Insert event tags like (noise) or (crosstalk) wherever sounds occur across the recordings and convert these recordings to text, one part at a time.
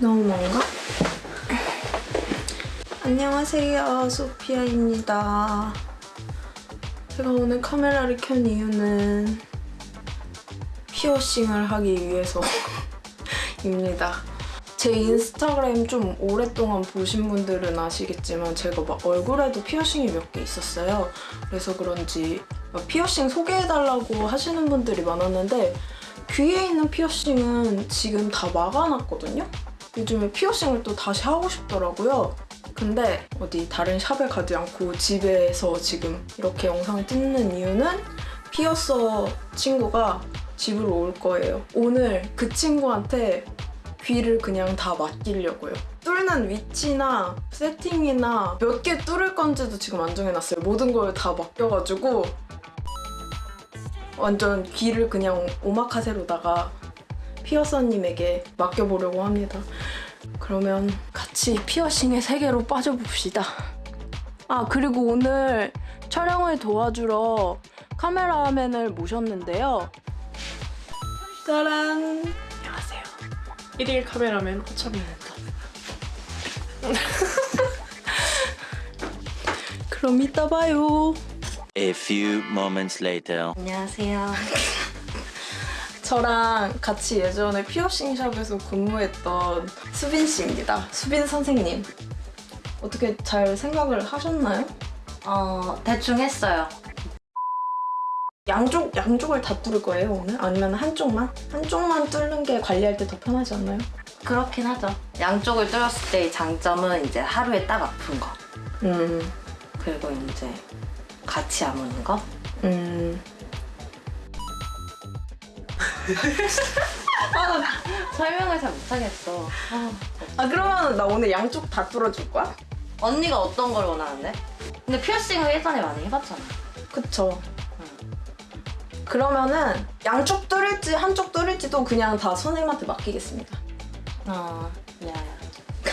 너무 먼가? 안녕하세요 소피아입니다. 제가 오늘 카메라를 켠 이유는 피어싱을 하기 위해서입니다. (laughs) 제 인스타그램 좀 오랫동안 보신 분들은 아시겠지만 제가 막 얼굴에도 피어싱이 몇 개 있었어요. 그래서 그런지 막 피어싱 소개해달라고 하시는 분들이 많았는데 귀에 있는 피어싱은 지금 다 막아놨거든요 요즘에 피어싱을 또 다시 하고 싶더라고요. 근데 어디 다른 샵에 가지 않고 집에서 지금 이렇게 영상 찍는 이유는 피어서 친구가 집으로 올 거예요. 오늘 그 친구한테 귀를 그냥 다 맡기려고요. 뚫는 위치나 세팅이나 몇 개 뚫을 건지도 지금 안 정해놨어요. 모든 걸 다 맡겨가지고 완전 귀를 그냥 오마카세로다가 피어서님에게 맡겨보려고 합니다. 그러면 같이 피어싱의 세계로 빠져봅시다. 아 그리고 오늘 촬영을 도와주러 카메라맨을 모셨는데요. 짜란! 안녕하세요. 1일 카메라맨 호철입니다. (laughs) 그럼 이따 봐요. A few moments later. 안녕하세요. (laughs) 저랑 같이 예전에 피어싱 샵에서 근무했던 수빈 씨입니다. 수빈 선생님. 어떻게 잘 생각을 하셨나요? 어, 대충 했어요. 양쪽 양쪽을 다 뚫을 거예요 오늘? 아니면 한쪽만? 한쪽만 뚫는 게 관리할 때 더 편하지 않나요? 그렇긴 하죠. 양쪽을 뚫었을 때의 장점은 이제 하루에 딱 아픈 거. 음, 그리고 이제 같이 아무는 거. 음. 설명을 잘 못하겠어. 아, 아 그러면 나 오늘 양쪽 다 뚫어줄 거야? 언니가 어떤 걸 원하는데? 근데 피어싱을 예전에 많이 해봤잖아. 그쵸. 그러면은 양쪽 뚫을지 한쪽 뚫을지도 그냥 다 선생님한테 맡기겠습니다. 어, 야,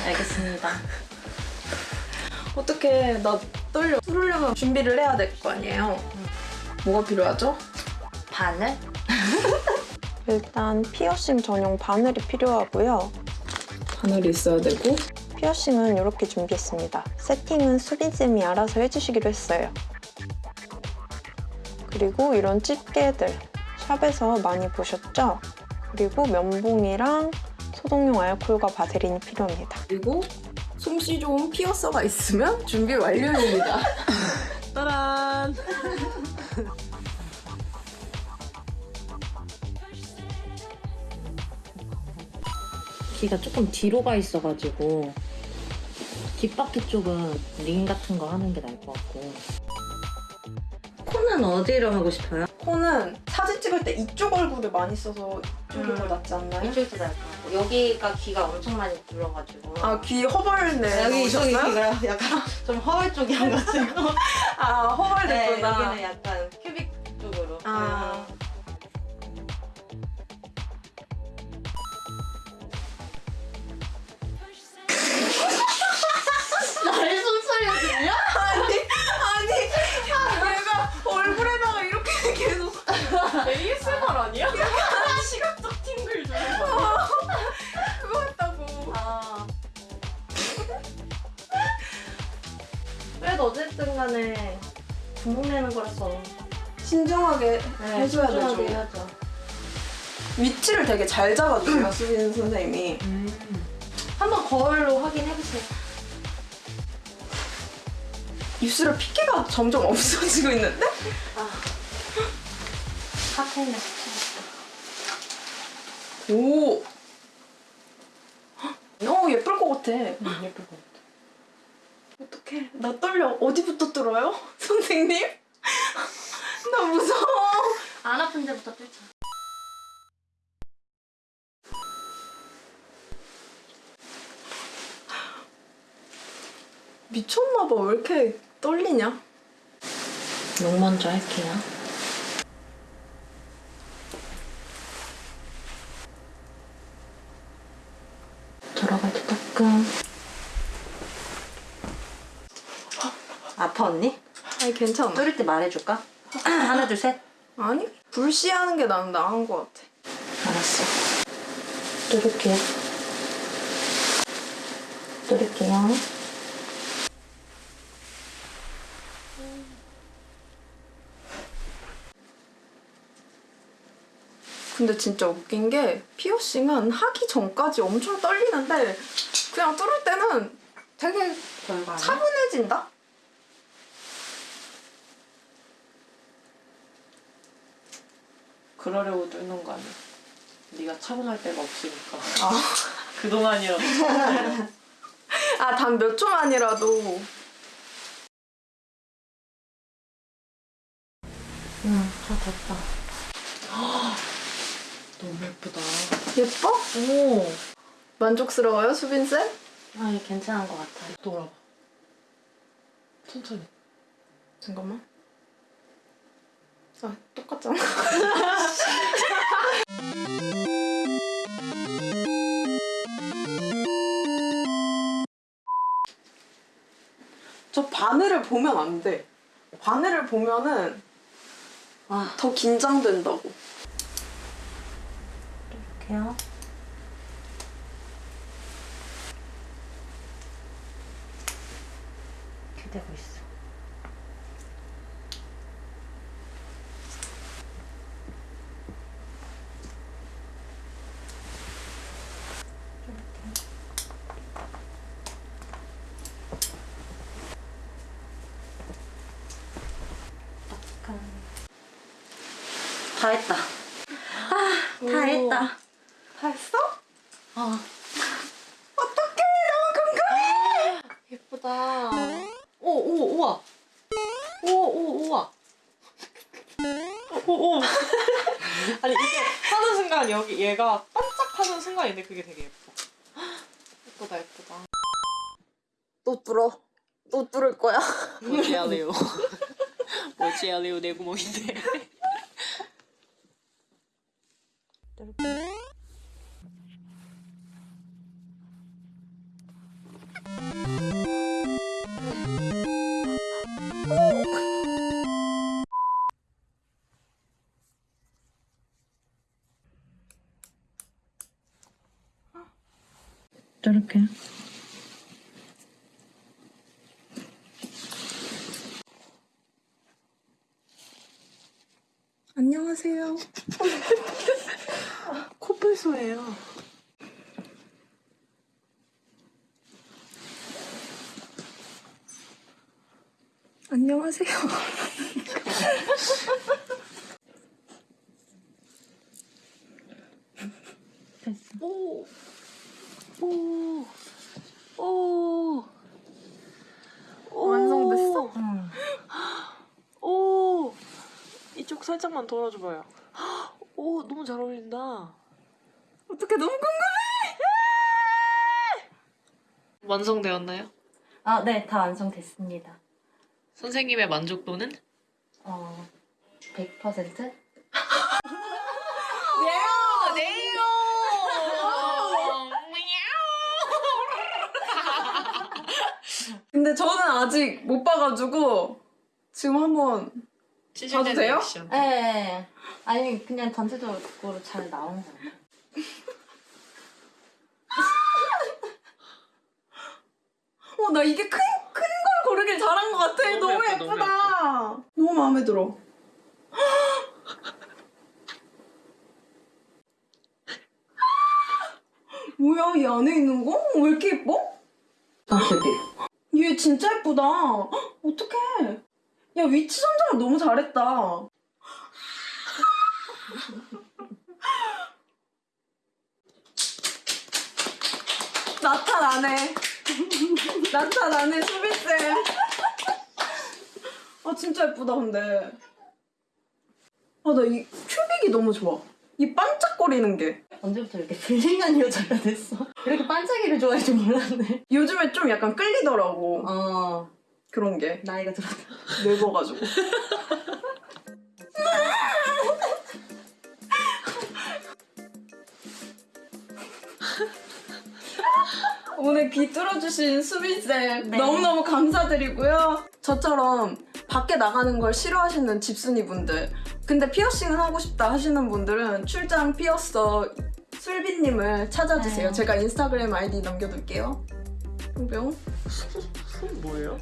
알겠습니다. (laughs) 어떻게 나 떨려. 뚫으려면 준비를 해야 될 거 아니에요. 뭐가 필요하죠? 바늘? (laughs) 일단 피어싱 전용 바늘이 필요하고요. 바늘이 있어야 되고 피어싱은 이렇게 준비했습니다. 세팅은 수빈쌤이 알아서 해주시기로 했어요. 그리고 이런 집게들 샵에서 많이 보셨죠? 그리고 면봉이랑 소독용 알콜과 바세린이 필요합니다. 그리고 솜씨 좋은 피어서가 있으면 준비 완료입니다. (laughs) (laughs) 따란! (laughs) 귀가 조금 뒤로 가 있어가지고 뒷바퀴 쪽은 링 같은 거 하는 게 나을 것 같고 코는 어디로 하고 싶어요? 코는 사진 찍을 때 이쪽 얼굴을 많이 써서 이쪽이 음. 더 낫지 않나요? 이쪽도 나을 것 같고 여기가 귀가 엄청 많이 불어가지고 아, 귀 허벌네. 여기 이쪽이? 귀가 약간 (laughs) 좀 허울 쪽이어가지고 아, 허벌 네, 됐구나. 여기는 약간 큐빅 쪽으로 아. 신중하게 해줘야 신중하게 되죠. 해야죠. 위치를 되게 잘 잡아줘요, 수빈 선생님이. 한번 거울로 확인해보세요. 입술에 핏기가 점점 (laughs) 없어지고 있는데? 카페인에 붙여봤다. 오! 어, 예쁠 것 같아. 예쁠 것 같아. 어떡해. 나 떨려. 어디부터 뚫어요? (laughs) 선생님? 나 무서워. 안 아픈 데부터 뚫자. 미쳤나봐. 왜 이렇게 떨리냐? 눈 먼저 할게요 들어갈 때 따끔 아파 언니? 아니, 괜찮아. 뚫을 때 말해줄까? 하나 둘 셋. 아니, 불시하는 게 나는 나은 것 같아. 알았어 뚫을게요 드릴게요. 근데 진짜 웃긴 게 피어싱은 하기 전까지 엄청 떨리는데 그냥 뚫을 때는 되게? 차분해진다? 그러려고 뚫는 거 아니야? 네가 차분할 데가 없으니까. 아, (laughs) 그동안이라도. (laughs) 아단 몇 초만이라도 응, 다 됐다. (gasps) 너무 예쁘다. 예뻐? 오. 만족스러워요, 수빈 쌤? 아, 괜찮은 것 같아요. 돌아봐. 천천히. 잠깐만. 아 똑같잖아. (laughs) 저 바늘을 보면 안 돼. 바늘을 보면은 아, 더 긴장된다고. 이렇게요. 이렇게 되고 있어. 약간 다 했다. 아, 다 했다. 다 했어? 아, 어떡해 너무 궁금해. 예쁘다. 오, 오, 우와. 오, 오, 우와. 오, 오. (laughs) 아니, 이게 하는 순간 여기 얘가 반짝하는 순간인데 그게 되게 예뻐. 예쁘다, 예쁘다. 또 뚫어. 또 뚫을 거야. 뭐지 할래요? 뭐지 할래요? 내 구멍인데. 저렇게. 안녕하세요. (laughs) 코뿔소예요. 안녕하세요. 오. 오. 오. 오. 완성됐어? 응. 오. 이쪽 살짝만 돌아줘봐요. 오, 너무 잘 어울린다. 어떻게 너무 궁금해. 완성되었나요? 아, 네, 다 완성됐습니다. 선생님의 만족도는? 어, 100%? 네요. 근데 저는 아직 못 봐가지고 지금 한번 봐도 돼요? 예, 네. 아니, 그냥 전체적으로 잘 나온 거 같아요. 어, 나 이게 큰, 큰 걸 고르길 잘한 것 같아. 너무 너무, 너무 예쁘다. 너무, 마음에 들어. (gasps) 뭐야, 이 안에 있는 거? 왜 이렇게 예뻐? 아. 얘 진짜 예쁘다. 헉, (gasps) 어떡해. 야, 위치 선정을 너무 잘했다. 나타나네. (laughs) 나타나네, 수비쌤. 아, 진짜 예쁘다, 근데. 아, 나 이 큐빅이 너무 좋아. 이 반짝거리는 게. 언제부터 이렇게 블링한 여자가 됐어? 이렇게 반짝이를 좋아할 줄 몰랐네. 요즘에 좀 약간 끌리더라고. 어, 그런 게. 나이가 들었다. 늙어가지고. (laughs) 오늘 귀 뚫어주신 수빈쌤 네. 너무너무 감사드리고요. 저처럼 밖에 나가는 걸 싫어하시는 집순이분들 근데 피어싱을 하고 싶다 하시는 분들은 출장 피어서 술비님을 찾아주세요. 네. 제가 인스타그램 아이디 남겨둘게요. 뿅뿅 손 뭐예요?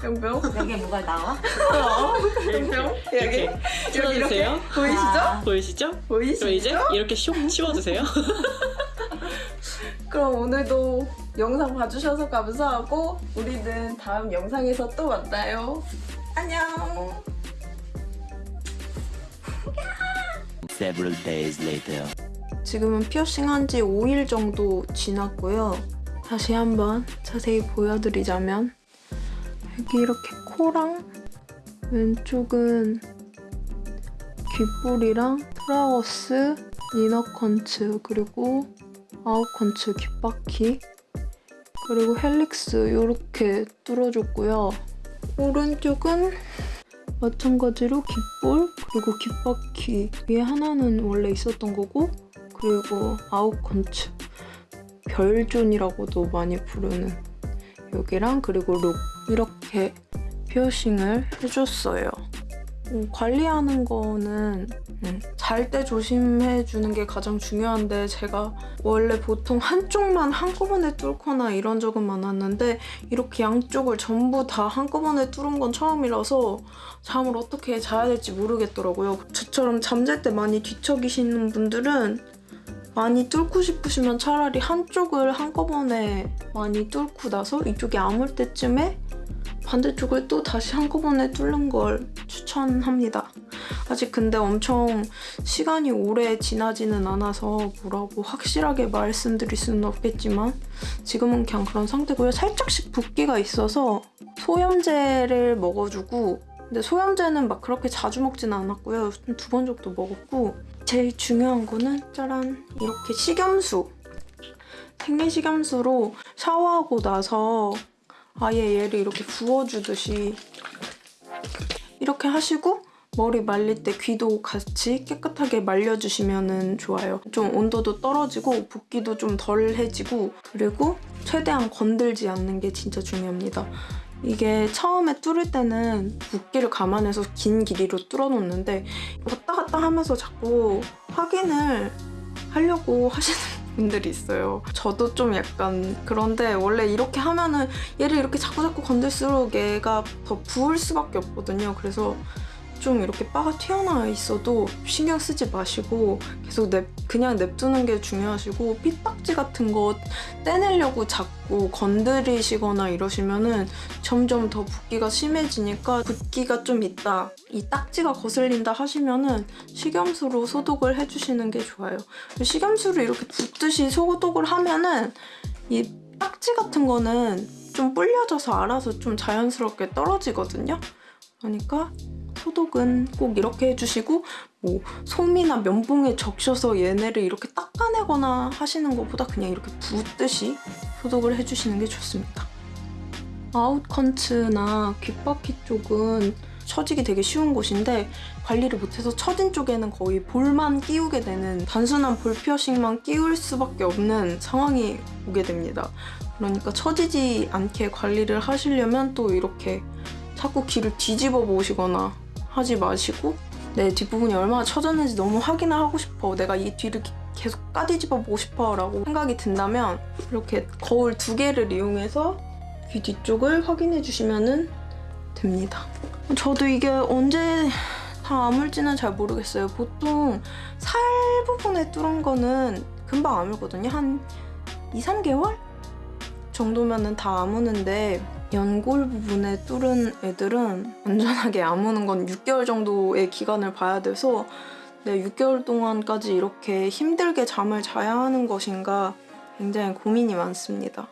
뿅뿅 여기에 뭐가 나와? (laughs) 뿅뿅 여기 여기 이렇게. 보이시죠? 아, 보이시죠? 보이시죠? 그럼 이제 이렇게 쇽 치워주세요. (laughs) 그럼 오늘도 영상 봐주셔서 감사하고 우리는 다음 영상에서 또 만나요. 안녕. Several days later. 지금은 피어싱 한 지 5일 정도 지났고요. 다시 한번 자세히 보여드리자면 여기 이렇게 코랑 왼쪽은 귓볼이랑 tragus, inner conch 그리고 out conch 귓바퀴 그리고 helix 이렇게 뚫어줬고요. 오른쪽은 마찬가지로 귓볼 그리고 귓바퀴 위에 하나는 원래 있었던 거고 그리고 아웃컨츠 별존이라고도 많이 부르는 여기랑 그리고 룩 이렇게 피어싱을 해줬어요. 음, 관리하는 거는 음, 잘때 조심해 주는 게 가장 중요한데 제가 원래 보통 한쪽만 한꺼번에 뚫거나 이런 적은 많았는데 이렇게 양쪽을 전부 다 한꺼번에 뚫은 건 처음이라서 잠을 어떻게 자야 될지 모르겠더라고요. 저처럼 잠잘 때 많이 뒤척이시는 분들은 많이 뚫고 싶으시면 차라리 한쪽을 한꺼번에 많이 뚫고 나서 이쪽이 아물 때쯤에 반대쪽을 또 다시 한꺼번에 뚫는 걸 추천합니다. 아직 근데 엄청 시간이 오래 지나지는 않아서 뭐라고 확실하게 말씀드릴 수는 없겠지만 지금은 그냥 그런 상태고요. 살짝씩 붓기가 있어서 소염제를 먹어주고 근데 소염제는 막 그렇게 자주 먹지는 않았고요. 두 번 정도 먹었고 제일 중요한 거는 짜란 이렇게 식염수 생리식염수로 샤워하고 나서 아예 얘를 이렇게 부어주듯이 이렇게 하시고 머리 말릴 때 귀도 같이 깨끗하게 말려주시면 좋아요. 좀 온도도 떨어지고 붓기도 좀 덜해지고 그리고 최대한 건들지 않는 게 진짜 중요합니다. 이게 처음에 뚫을 때는 붓기를 감안해서 긴 길이로 뚫어놓는데 왔다 갔다 하면서 자꾸 확인을 하려고 하시는 분들이 있어요. 저도 좀 약간 그런데 원래 이렇게 하면은 얘를 이렇게 자꾸 자꾸 건들수록 얘가 더 부을 수밖에 없거든요. 그래서 좀 이렇게 바가 튀어나와 있어도 신경 쓰지 마시고 계속 냅, 그냥 냅두는 게 중요하시고 핏딱지 같은 거 떼내려고 자꾸 건드리시거나 이러시면은 점점 더 붓기가 심해지니까 붓기가 좀 있다 이 딱지가 거슬린다 하시면은 식염수로 소독을 해주시는 게 좋아요. 식염수를 이렇게 붓듯이 소독을 하면은 이 딱지 같은 거는 좀 불려져서 알아서 좀 자연스럽게 떨어지거든요. 그러니까 소독은 꼭 이렇게 해주시고 뭐 솜이나 면봉에 적셔서 얘네를 이렇게 닦아내거나 하시는 것보다 그냥 이렇게 붓듯이 소독을 해주시는 게 좋습니다. 아웃컨츠나 귓바퀴 쪽은 처지기 되게 쉬운 곳인데 관리를 못해서 처진 쪽에는 거의 볼만 끼우게 되는 단순한 볼 피어싱만 끼울 수밖에 없는 상황이 오게 됩니다. 그러니까 처지지 않게 관리를 하시려면 또 이렇게 자꾸 귀를 뒤집어 보시거나 하지 마시고 내 뒷부분이 얼마나 처졌는지 너무 확인을 하고 싶어. 내가 이 뒤를 계속 까뒤집어 보고 싶어 라고 생각이 든다면 이렇게 거울 두 개를 이용해서 귀 뒤쪽을 확인해 주시면 됩니다. 저도 이게 언제 다 아물지는 잘 모르겠어요. 보통 살 부분에 뚫은 거는 금방 아물거든요. 한 2, 3개월 정도면은 다 아무는데 연골 부분에 뚫은 애들은 안전하게 아무는 건 6개월 정도의 기간을 봐야 돼서 네, 6개월 동안까지 이렇게 힘들게 잠을 자야 하는 것인가 굉장히 고민이 많습니다.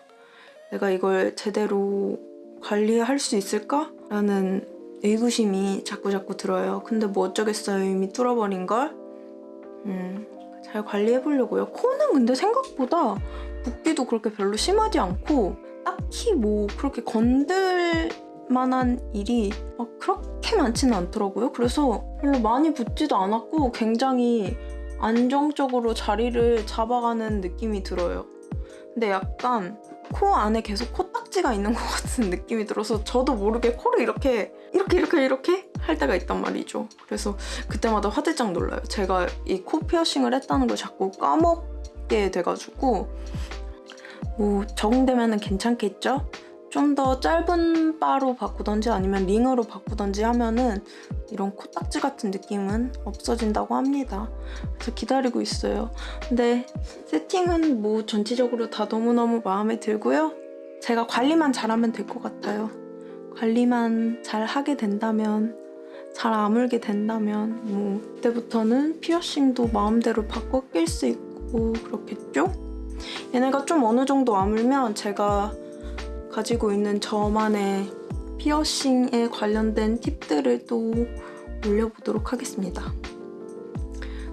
내가 이걸 제대로 관리할 수 있을까? 라는 의구심이 자꾸자꾸 들어요. 근데 뭐 어쩌겠어요. 이미 뚫어버린 걸. 음, 잘 관리해보려고요. 코는 근데 생각보다 붓기도 그렇게 별로 심하지 않고 딱히 뭐 그렇게 건들 만한 일이 막 그렇게 많지는 않더라고요. 그래서 별로 많이 붓지도 않았고 굉장히 안정적으로 자리를 잡아가는 느낌이 들어요. 근데 약간 코 안에 계속 코딱지가 있는 것 같은 느낌이 들어서 저도 모르게 코를 이렇게 이렇게 이렇게 이렇게 할 때가 있단 말이죠. 그래서 그때마다 화들짝 놀라요. 제가 이 코 피어싱을 했다는 걸 자꾸 까먹게 돼가지고 뭐 적응되면 괜찮겠죠? 좀 더 짧은 바로 바꾸던지 아니면 링으로 바꾸던지 하면은 이런 코딱지 같은 느낌은 없어진다고 합니다. 그래서 기다리고 있어요. 근데 세팅은 뭐 전체적으로 다 너무너무 마음에 들고요. 제가 관리만 잘하면 될 것 같아요. 관리만 잘 하게 된다면 잘 아물게 된다면 뭐 그때부터는 피어싱도 마음대로 바꿔 낄 수 있고 그렇겠죠? 얘네가 좀 어느 정도 아물면 제가 가지고 있는 저만의 피어싱에 관련된 팁들을 또 올려보도록 하겠습니다.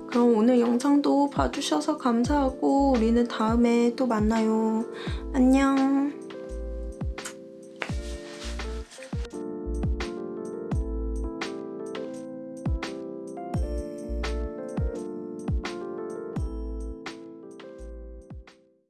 그럼 오늘 영상도 봐주셔서 감사하고 우리는 다음에 또 만나요. 안녕.